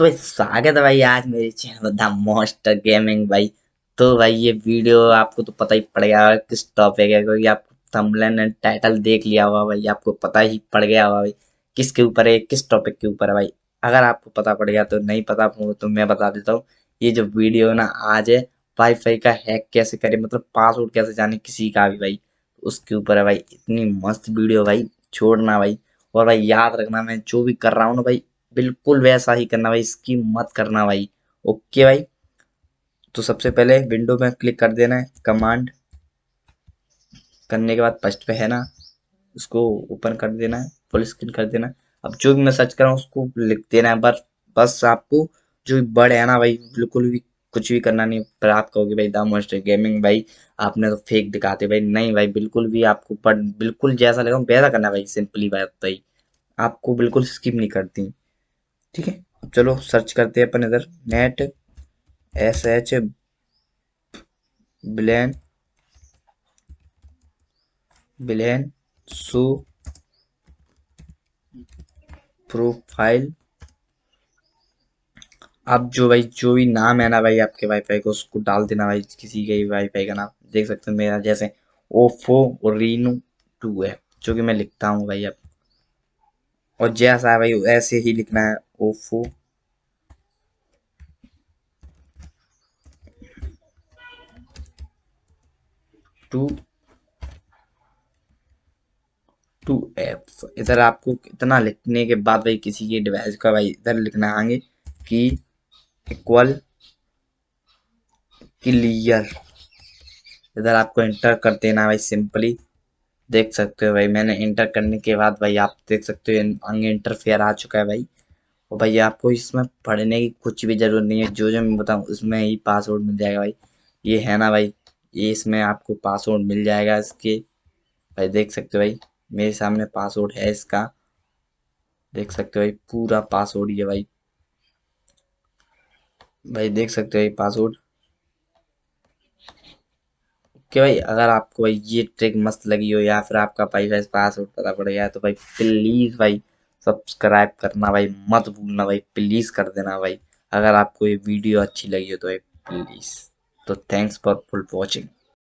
तो स्वागत है भाई आज मेरे चैनल द मोस्टर गेमिंग भाई। तो भाई ये वीडियो आपको तो पता ही पड़ गया किस टॉपिक है, क्योंकि आपको थंबनेल एंड टाइटल देख लिया होगा भाई, आपको पता ही पड़ गया होगा भाई किसके ऊपर है, किस टॉपिक के ऊपर है भाई। अगर आपको पता पड़ गया तो नहीं पता तो मैं बता देता हूँ, ये जो वीडियो ना, आज है वाईफाई का हैक कैसे करे मतलब पासवर्ड कैसे जाने किसी का भी भाई, उसके ऊपर है भाई, इतनी मस्त वीडियो भाई, छोड़ना भाई। और भाई याद रखना, मैं जो भी कर रहा हूँ ना भाई बिल्कुल वैसा ही करना भाई, इसकी मत करना भाई। ओके भाई? तो सबसे पहले विंडो में क्लिक कर देना है कमांड करने के बाद फ़र्स्ट पे है ना, उसको ओपन कर देना है फुल स्क्रीन कर देना है। अब जो भी मैं सर्च कर रहा हूँ, उसको लिख देना है, बस बस आपको जो बड़ है ना भाई, बिल्कुल भी कुछ भी करना नहीं, पर आप कहोगे भाई द मोस्ट गेमिंग भाई, आपने तो फेक दिखाते भाई। नहीं भाई, बिल्कुल भी आपको पर, बिल्कुल जैसा लगा वैसा करना भाई सिंपली बात भाई आपको बिल्कुल स्किप नहीं करती। ठीक है? चलो सर्च करते हैं अपन इधर। नेट एस एच ब्लैन ब्लैन सो प्रोफ़ाइल अब जो भाई, जो भी नाम है ना भाई आपके वाईफाई को, उसको डाल देना भाई, किसी के वाईफाई का नाम। देख सकते हैं मेरा जैसे ओफो रीनो टू है, जो कि मैं लिखता हूँ भाई अब। और जैसा है भाई ऐसे ही लिखना है। ओफो टू टू एफ़ इधर आपको इतना लिखने के बाद भाई किसी के डिवाइस का भाई इधर लिखना आगे कि इक्वल क्लियर इधर आपको एंटर कर देना भाई सिंपली देख सकते हो भाई, मैंने इंटर करने के बाद भाई आप देख सकते हो आगे इंटरफेयर आ चुका है भाई। और भाई आपको इसमें पढ़ने की कुछ भी ज़रूरत नहीं है, जो जो मैं बताऊँ उसमें ही पासवर्ड मिल जाएगा भाई। ये है ना भाई, ये इसमें आपको पासवर्ड मिल जाएगा इसके। भाई देख सकते हो भाई, मेरे सामने पासवर्ड है इसका। देख सकते हो भाई, पूरा पासवर्ड ये भाई। भाई देख सकते हो भाई पासवर्ड कि भाई अगर आपको भाई ये ट्रिक मस्त लगी हो या फिर आपका पैसा पासवर्ड पता पड़ गया तो भाई प्लीज़ भाई सब्सक्राइब करना भाई, मत भूलना भाई प्लीज़ कर देना भाई। अगर आपको ये वीडियो अच्छी लगी हो तो भाई प्लीज़ तो थैंक्स फॉर फुल वॉचिंग